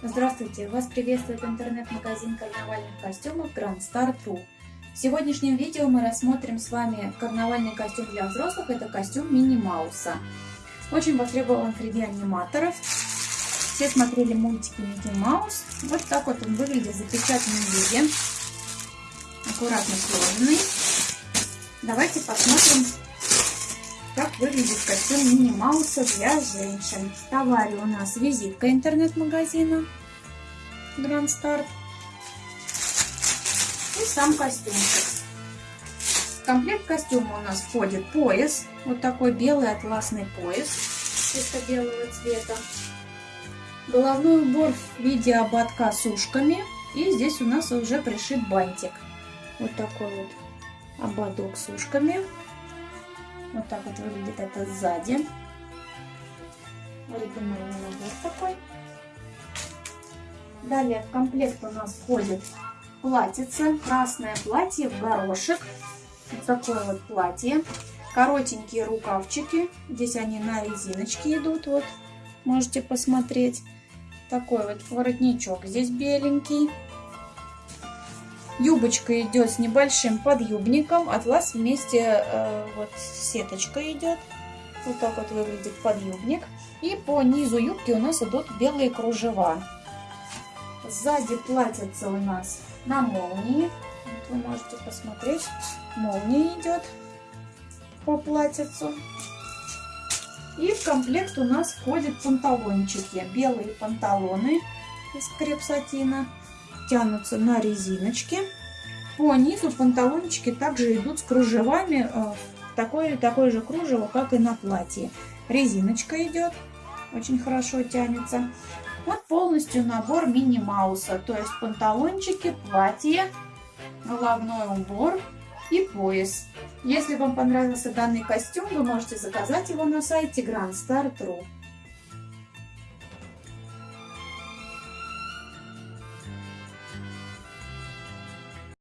Здравствуйте! Вас приветствует интернет-магазин карнавальных костюмов Grand Star True. В сегодняшнем видео мы рассмотрим с вами карнавальный костюм для взрослых. Это костюм Мини Мауса. Очень востребован среди аниматоров. Все смотрели мультики Микки Маус. Вот так вот он выглядит в запечатанном виде. Аккуратно сложенный. Давайте посмотрим, как выглядит костюм Мини Мауса для женщин. В товаре у нас визитка интернет-магазина Grand Start и сам костюмчик. В комплект костюма у нас входит пояс, вот такой белый атласный пояс, чисто белого цвета. Головной убор в виде ободка с ушками. И здесь у нас уже пришит бантик. Вот такой вот ободок с ушками. Вот так вот выглядит это сзади. Оригинальный набор такой. Далее в комплект у нас входит платьице. Красное платье в горошек. Вот такое вот платье. Коротенькие рукавчики. Здесь они на резиночке идут. Вот можете посмотреть. Такой вот воротничок здесь беленький. Юбочка идет с небольшим подъюбником. Атлас вместе э, вот сеточка идет. Вот так вот выглядит подъюбник. И по низу юбки у нас идут белые кружева. Сзади платьице у нас на молнии. Вот вы можете посмотреть. Молния идет по платьицу. И в комплект у нас входят панталончики. Белые панталоны из крепсатина тянутся на резиночке. По низу панталончики также идут с кружевами, э, такое, такое же кружево, как и на платье. Резиночка идет, очень хорошо тянется. Вот полностью набор мини-мауса, то есть панталончики, платье, головной убор и пояс. Если вам понравился данный костюм, вы можете заказать его на сайте Grand Star True.